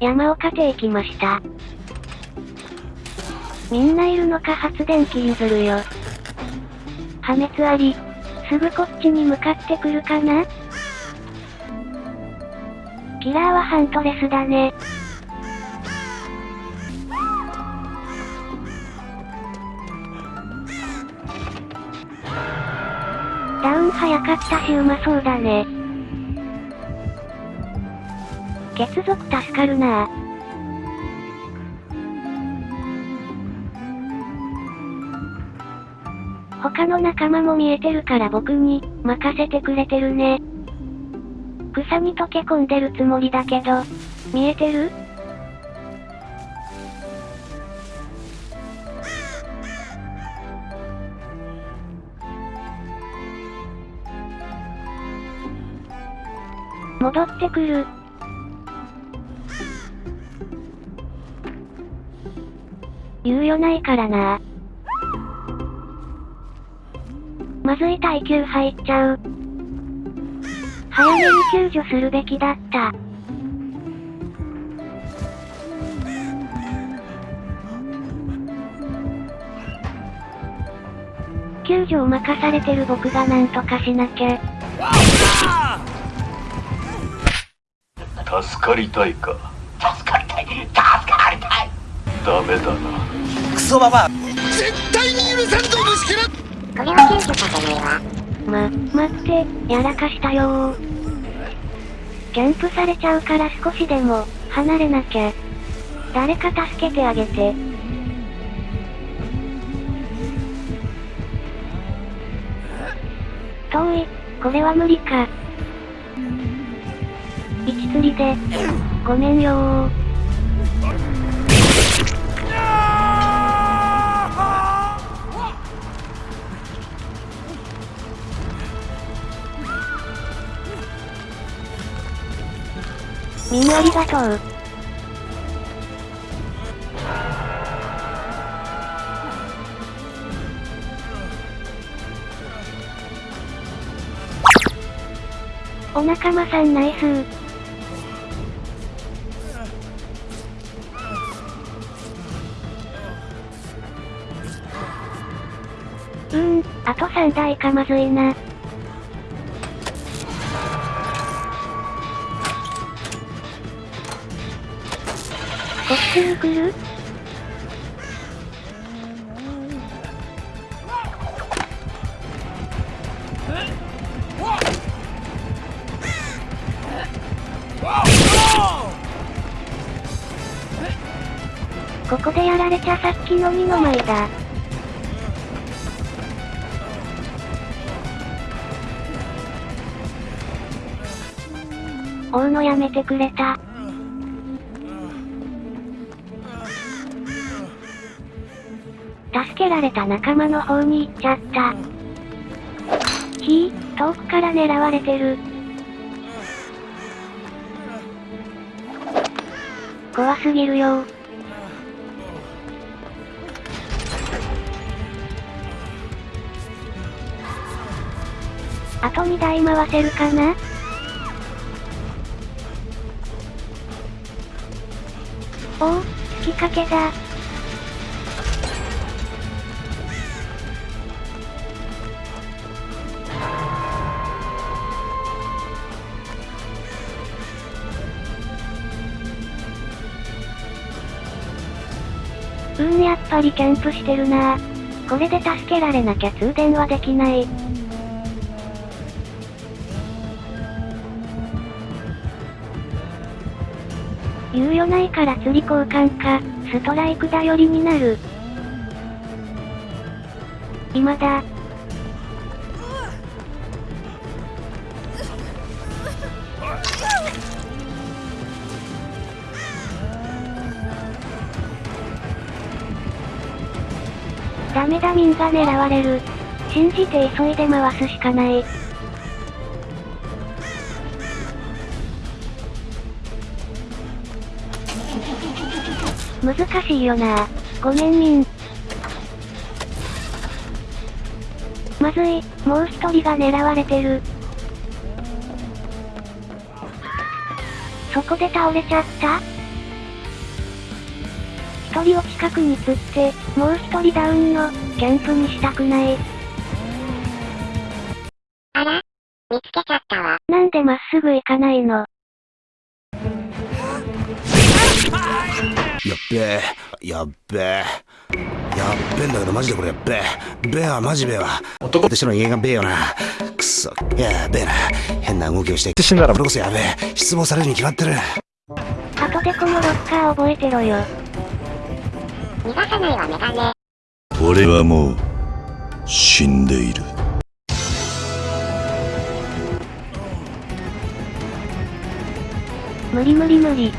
山岡て行きました。みんないるのか？発電機譲るよ。破滅あり。すぐこっちに向かってくるかな？キラーはハントレスだね。ダウン早かったしうまそうだね。血族助かるなぁ。他の仲間も見えてるから僕に、任せてくれてるね。草に溶け込んでるつもりだけど、見えてる？戻ってくる。猶予ないからな。まずい耐久入っちゃう。早めに救助するべきだった。救助を任されてる僕がなんとかしなきゃ。助かりたいか？助かりたい助ダメだなクソババア絶対に許さんぞ虫けらこれは救助させないわ。ま、待って、やらかしたよー。キャンプされちゃうから少しでも、離れなきゃ。誰か助けてあげて。遠い、これは無理か。一釣りで、ごめんよみんなありがとう。お仲間さんナイスー。うーん、あと3台かまずいな。こっちに来るここでやられちゃさっきの二の舞だ。追うのやめてくれた。られた仲間の方に行っちゃった。ひー、遠くから狙われてる。怖すぎるよあと2台回せるかな？おお、月かけだ。んやっぱりキャンプしてるなこれで助けられなきゃ通電はできない。猶予ないから釣り交換か、ストライク頼りになる。今だ。ダメだミンが狙われる。信じて急いで回すしかない。難しいよなごめんミン。まずい、もう一人が狙われてる。そこで倒れちゃった？一人を近くに釣って、もう一人ダウンの、キャンプにしたくない。あら？見つけちゃったわ。なんでまっすぐ行かないの？やっべえ、やっべえ。やっべえんだけどマジでこれやっべえ。べえはマジべえわ。男としての人間がべえよな。くそ、やべえな。変な動きをして。死んだらこれこそやべえ。失望されるに決まってる。後でこのロッカー覚えてろよ。逃がさないわメガネ。俺はもう死んでいる無理無理無理。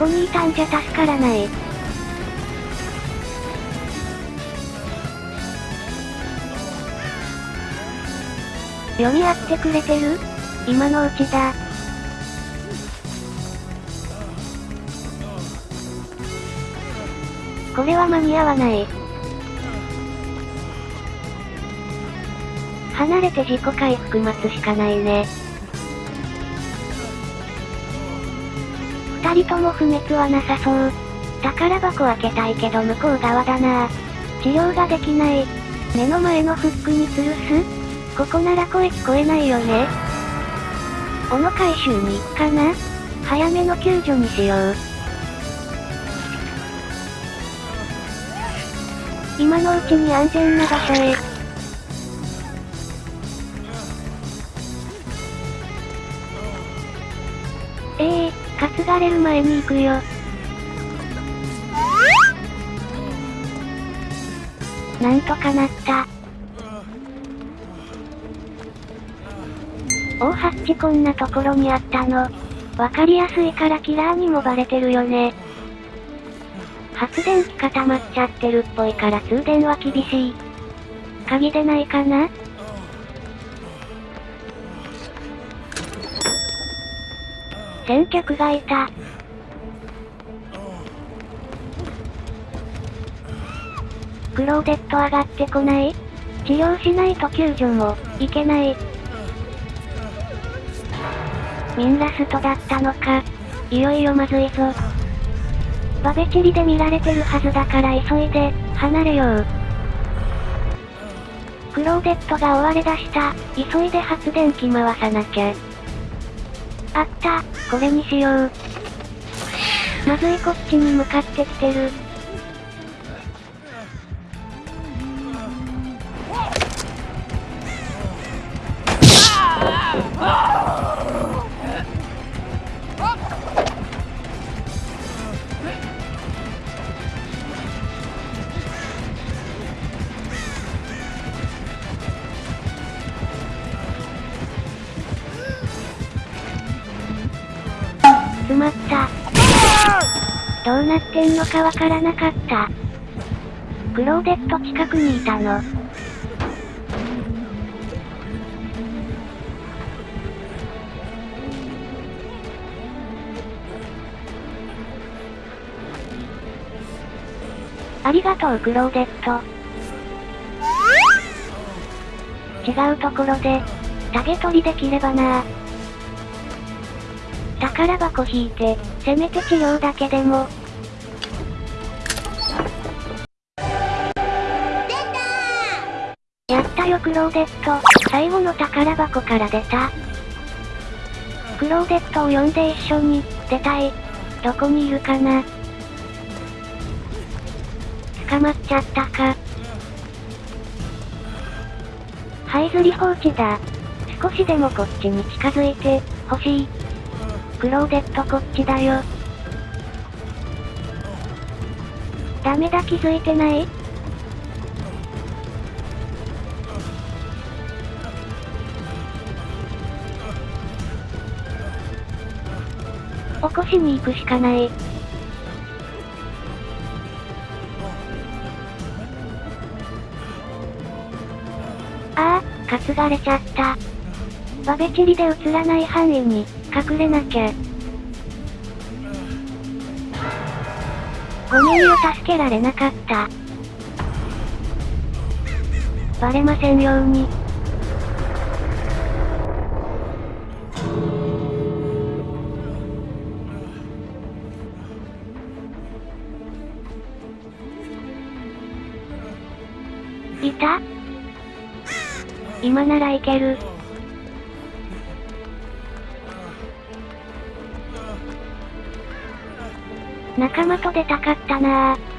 こにいたんじゃ助からない。読み合ってくれてる？今のうちだ。これは間に合わない。離れて自己回復待つしかないね。二人とも不滅はなさそう。宝箱開けたいけど向こう側だな治療ができない。目の前のフックに吊るすここなら声聞こえないよね。斧回収に行くかな早めの救助にしよう。今のうちに安全な場所へ。ー、担がれる前に行くよ。なんとかなった。大ハッチこんなところにあったの。わかりやすいからキラーにもバレてるよね。発電機固まっちゃってるっぽいから通電は厳しい。鍵でないかな？先客がいた。クローデット上がってこない治療しないと救助も、いけない。ミンラストだったのか。いよいよまずいぞ。バベチリで見られてるはずだから急いで、離れよう。クローデットが追われ出した。急いで発電機回さなきゃ。あった、これにしよう。まずいこっちに向かってきてる。なってんのかわからなかった。クローデット近くにいたの。ありがとうクローデット。違うところで、タゲ取りできればな宝箱引いて、せめて治療だけでも。クローデット。最後の宝箱から出た。クローデットを呼んで一緒に、出たい。どこにいるかな捕まっちゃったか。這いずり放置だ。少しでもこっちに近づいて、欲しい。クローデットこっちだよ。ダメだ気づいてない？起こしに行くしかない。ああ、担がれちゃった。バベチリで映らない範囲に、隠れなきゃ。ごめんよ助けられなかった。バレませんように。いた？今ならいける。仲間と出たかったなぁ。